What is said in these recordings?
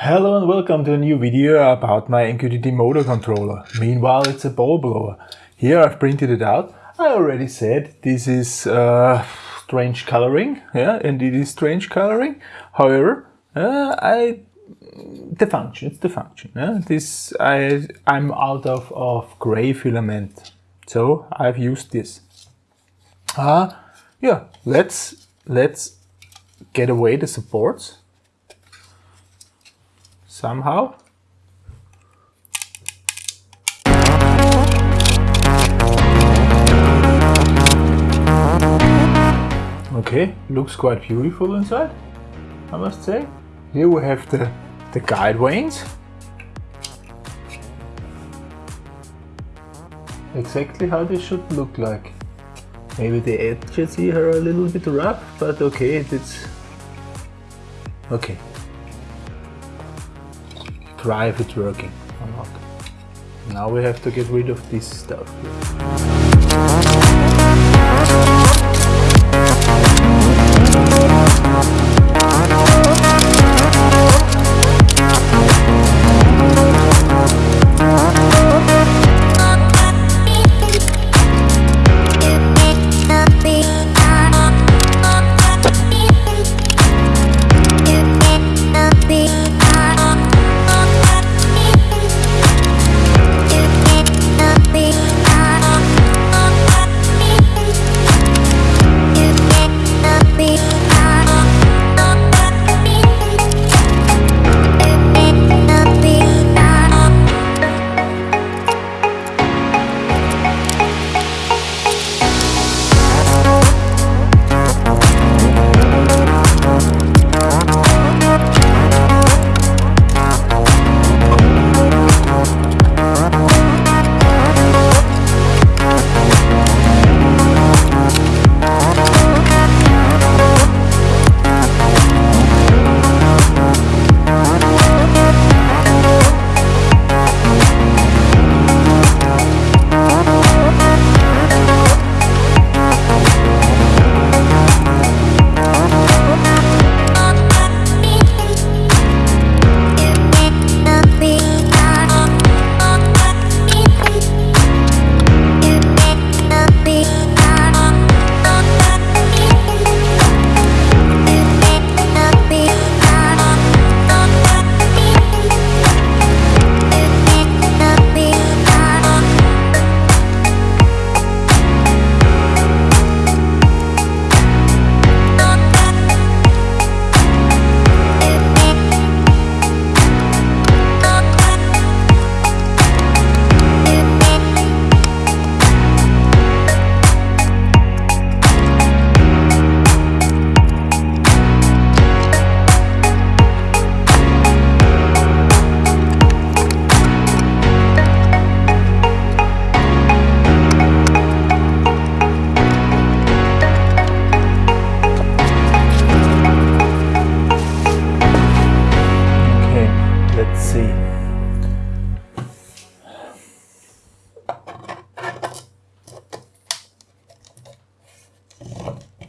Hello and welcome to a new video about my MQTT motor controller. Meanwhile, it's a ball blower. Here I've printed it out. I already said this is uh, strange coloring, yeah, and it is strange coloring. However, uh, I the function, it's the function. Yeah? This I I'm out of of gray filament, so I've used this. Uh, yeah, let's let's get away the supports somehow. Okay, looks quite beautiful inside, I must say. Here we have the, the guide vanes. Exactly how they should look like. Maybe the edges here are a little bit rough, but okay, it's okay try if it's working or not. Now we have to get rid of this stuff.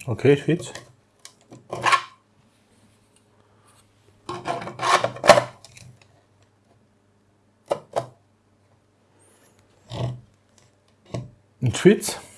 Okay, it fits. It fits.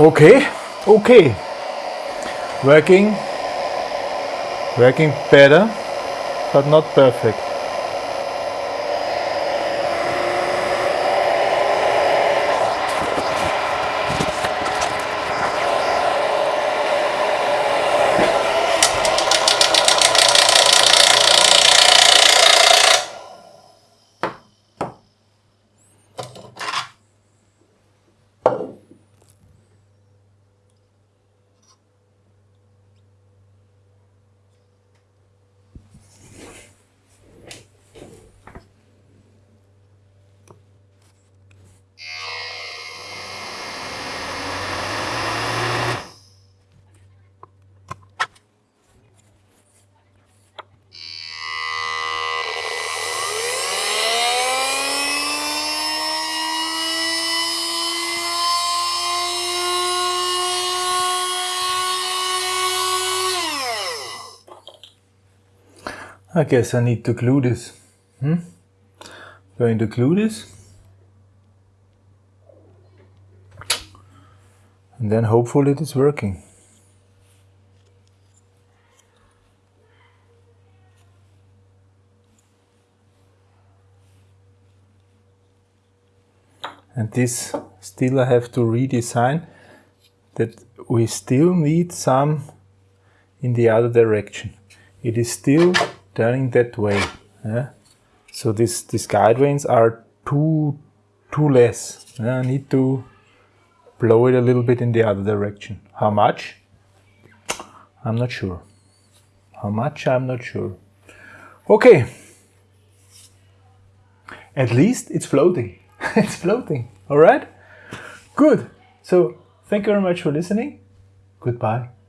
Okay, okay. Working, working better, but not perfect. I guess I need to glue this. Hmm? Going to glue this. And then hopefully it is working. And this still I have to redesign that we still need some in the other direction. It is still turning that way. Yeah? So this, these guide vanes are too, too less. Yeah? I need to blow it a little bit in the other direction. How much? I'm not sure. How much? I'm not sure. Okay. At least it's floating. it's floating. All right? Good. So thank you very much for listening. Goodbye.